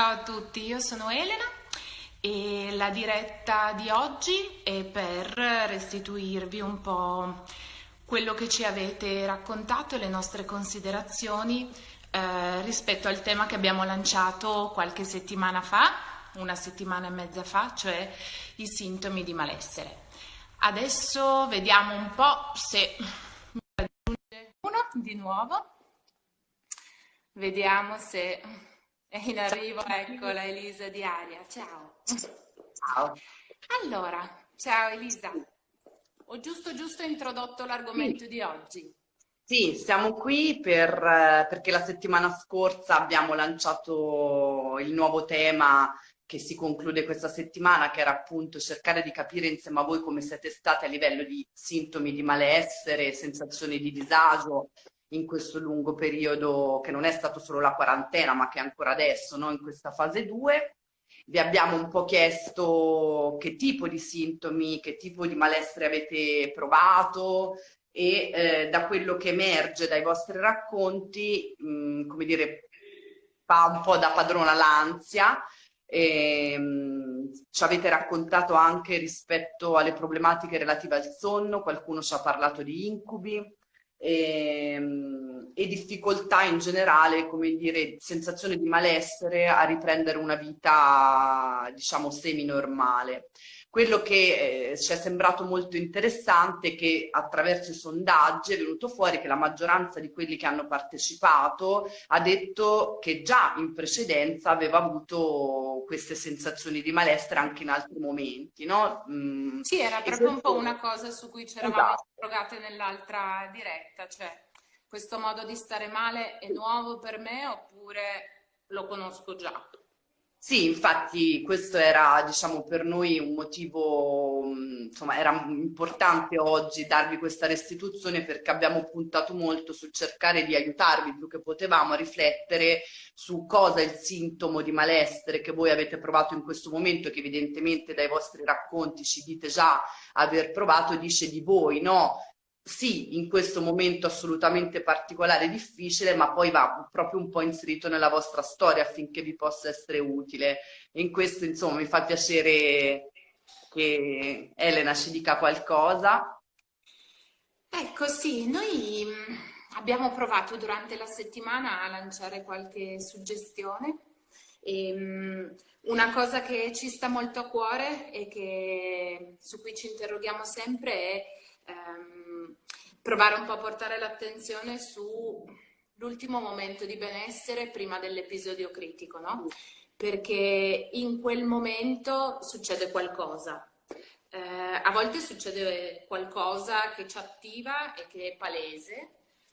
Ciao a tutti, io sono Elena e la diretta di oggi è per restituirvi un po' quello che ci avete raccontato e le nostre considerazioni eh, rispetto al tema che abbiamo lanciato qualche settimana fa, una settimana e mezza fa, cioè i sintomi di malessere. Adesso vediamo un po' se mi raggiunge uno di nuovo. Vediamo se è in arrivo, ecco la Elisa di Aria. Ciao. Ciao. Allora, ciao Elisa. Ho giusto giusto introdotto l'argomento sì. di oggi. Sì, siamo qui per, perché la settimana scorsa abbiamo lanciato il nuovo tema che si conclude questa settimana, che era appunto cercare di capire insieme a voi come siete state a livello di sintomi di malessere, sensazioni di disagio in questo lungo periodo che non è stato solo la quarantena ma che è ancora adesso, no? in questa fase 2. Vi abbiamo un po' chiesto che tipo di sintomi, che tipo di malessere avete provato e eh, da quello che emerge dai vostri racconti, mh, mm, come dire, fa un po' da padrona l'ansia. Ehm, ci avete raccontato anche rispetto alle problematiche relative al sonno, qualcuno ci ha parlato di incubi, e, ehm, e difficoltà in generale, come dire, sensazione di malessere a riprendere una vita, diciamo, semi-normale. Quello che eh, ci è sembrato molto interessante è che attraverso i sondaggi è venuto fuori che la maggioranza di quelli che hanno partecipato ha detto che già in precedenza aveva avuto queste sensazioni di malessere anche in altri momenti. No? Mm, sì, era proprio un po' una cosa su cui ci eravamo esatto. interrogate nell'altra diretta, cioè questo modo di stare male è nuovo per me oppure lo conosco già? Sì, infatti questo era diciamo, per noi un motivo, insomma era importante oggi darvi questa restituzione perché abbiamo puntato molto sul cercare di aiutarvi più che potevamo a riflettere su cosa è il sintomo di malessere che voi avete provato in questo momento che evidentemente dai vostri racconti ci dite già aver provato, dice di voi, no? Sì, in questo momento assolutamente particolare e difficile, ma poi va proprio un po' inserito nella vostra storia affinché vi possa essere utile. E in questo, insomma, mi fa piacere che Elena ci dica qualcosa. Ecco, sì, noi mm, abbiamo provato durante la settimana a lanciare qualche suggestione. E, um, una cosa che ci sta molto a cuore e che, su cui ci interroghiamo sempre è um, provare un po' a portare l'attenzione sull'ultimo momento di benessere prima dell'episodio critico, no? Perché in quel momento succede qualcosa. Eh, a volte succede qualcosa che ci attiva e che è palese,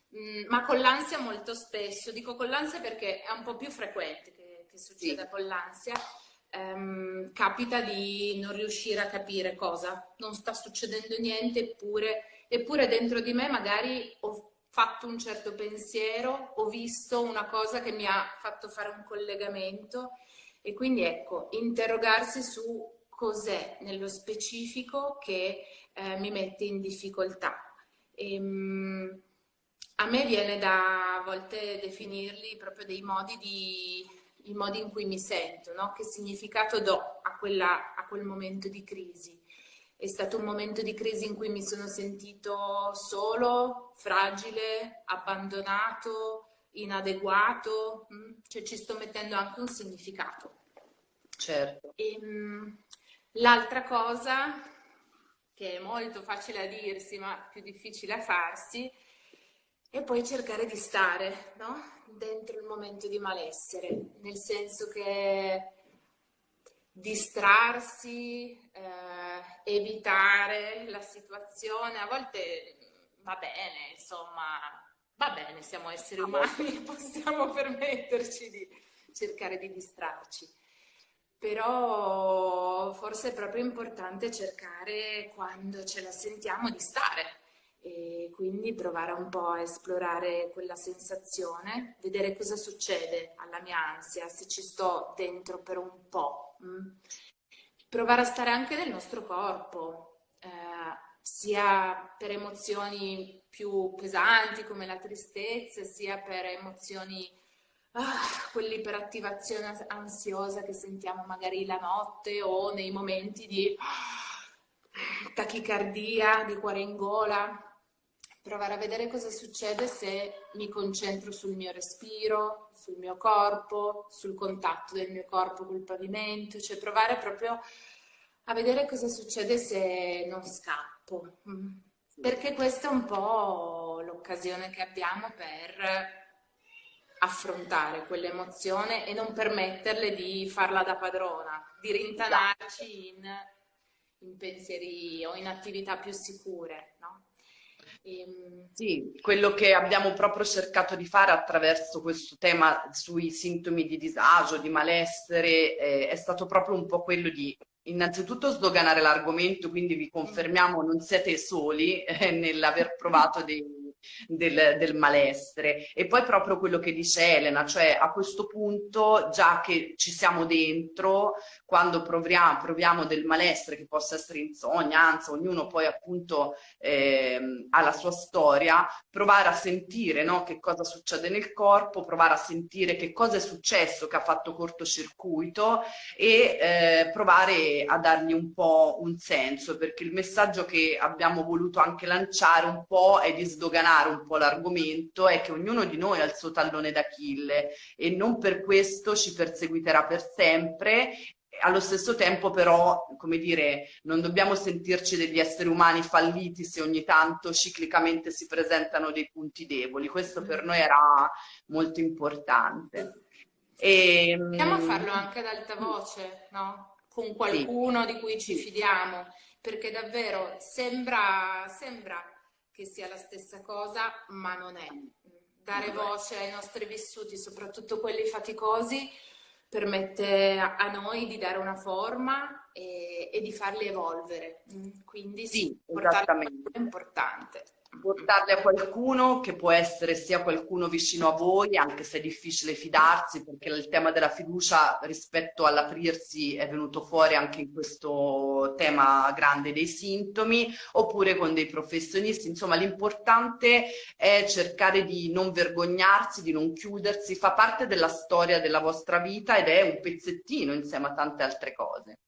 mh, mm, ma con l'ansia molto spesso, dico con l'ansia perché è un po' più frequente che, che succeda sì. con l'ansia, ehm, capita di non riuscire a capire cosa, non sta succedendo niente eppure eppure dentro di me magari ho fatto un certo pensiero, ho visto una cosa che mi ha fatto fare un collegamento e quindi ecco, interrogarsi su cos'è nello specifico che eh, mi mette in difficoltà. E, ehm, a me viene da a volte definirli proprio dei modi, di, i modi in cui mi sento, no? che significato do a, quella, a quel momento di crisi. È stato un momento di crisi in cui mi sono sentito solo, fragile, abbandonato, inadeguato, mm, cioè ci sto mettendo anche un significato. Certo. Ehm, l'altra cosa, che è molto facile a dirsi ma più difficile a farsi, è poi cercare di stare no? dentro il momento di malessere, nel senso che distrarsi, eh, evitare la situazione, a volte va bene, insomma, va bene, siamo esseri umani, possiamo permetterci di cercare di distrarci. Però forse è proprio importante cercare quando ce la sentiamo di stare e quindi provare un po' a esplorare quella sensazione, vedere cosa succede alla mia ansia, se ci sto dentro per un po' Mm. Provare a stare anche nel nostro corpo, eh, sia per emozioni più pesanti come la tristezza, sia per emozioni ah, quell'iperattivazione ansiosa che sentiamo magari la notte o nei momenti di ah, tachicardia, di cuore in gola. Provare a vedere cosa succede se mi concentro sul mio respiro, sul mio corpo, sul contatto del mio corpo col pavimento, cioè provare proprio a vedere cosa succede se non scappo. Mm. Perché questa è un po' l'occasione che abbiamo per affrontare quell'emozione e non permetterle di farla da padrona, di rintanarci in, in pensieri o in attività più sicure. No? E... Ehm, sì, quello che abbiamo proprio cercato di fare attraverso questo tema sui sintomi di disagio, di malessere, eh, è stato proprio un po' quello di innanzitutto sdoganare l'argomento, quindi vi confermiamo non siete soli eh, nell'aver provato dei del, del, malessere. E poi proprio quello che dice Elena, cioè a questo punto, già che ci siamo dentro, quando proviamo, proviamo del malessere, che possa essere insonnia, anzi, ognuno poi appunto eh, ha la sua storia, provare a sentire no, che cosa succede nel corpo, provare a sentire che cosa è successo che ha fatto cortocircuito e eh, provare a dargli un po' un senso, perché il messaggio che abbiamo voluto anche lanciare un po' è di sdoganare sdoganare un po' l'argomento è che ognuno di noi ha il suo tallone d'Achille e non per questo ci perseguiterà per sempre allo stesso tempo però, come dire, non dobbiamo sentirci degli esseri umani falliti se ogni tanto ciclicamente si presentano dei punti deboli. Questo per noi era molto importante. E, ehm, Proviamo a farlo anche ad alta voce, no? Con qualcuno sì. di cui ci fidiamo, perché davvero sembra, sembra che sia la stessa cosa, ma non è. Dare voce ai nostri vissuti, soprattutto quelli faticosi, permette a noi di dare una forma e, e di farli evolvere. Quindi sì, sì è importante portarle a qualcuno che può essere sia qualcuno vicino a voi, anche se è difficile fidarsi, perché il tema della fiducia rispetto all'aprirsi è venuto fuori anche in questo tema grande dei sintomi, oppure con dei professionisti. Insomma, l'importante è cercare di non vergognarsi, di non chiudersi, fa parte della storia della vostra vita ed è un pezzettino insieme a tante altre cose.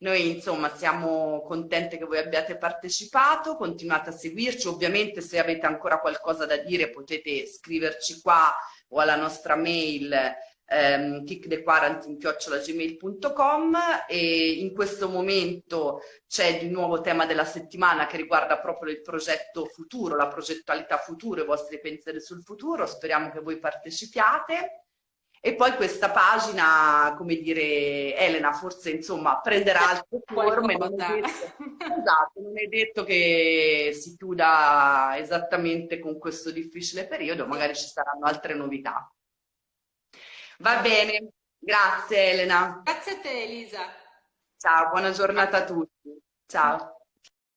Noi insomma siamo contente che voi abbiate partecipato, continuate a seguirci, ovviamente se avete ancora qualcosa da dire potete scriverci qua o alla nostra mail ehm, kickthequarantine.gmail.com e in questo momento c'è di nuovo tema della settimana che riguarda proprio il progetto futuro, la progettualità futuro, i vostri pensieri sul futuro, speriamo che voi partecipiate. E poi questa pagina, come dire, Elena forse insomma prenderà altre forme, non è, detto, esatto, non è detto che si chiuda esattamente con questo difficile periodo, magari ci saranno altre novità. Va bene, grazie Elena. Grazie a te Elisa. Ciao, buona giornata a tutti. Ciao.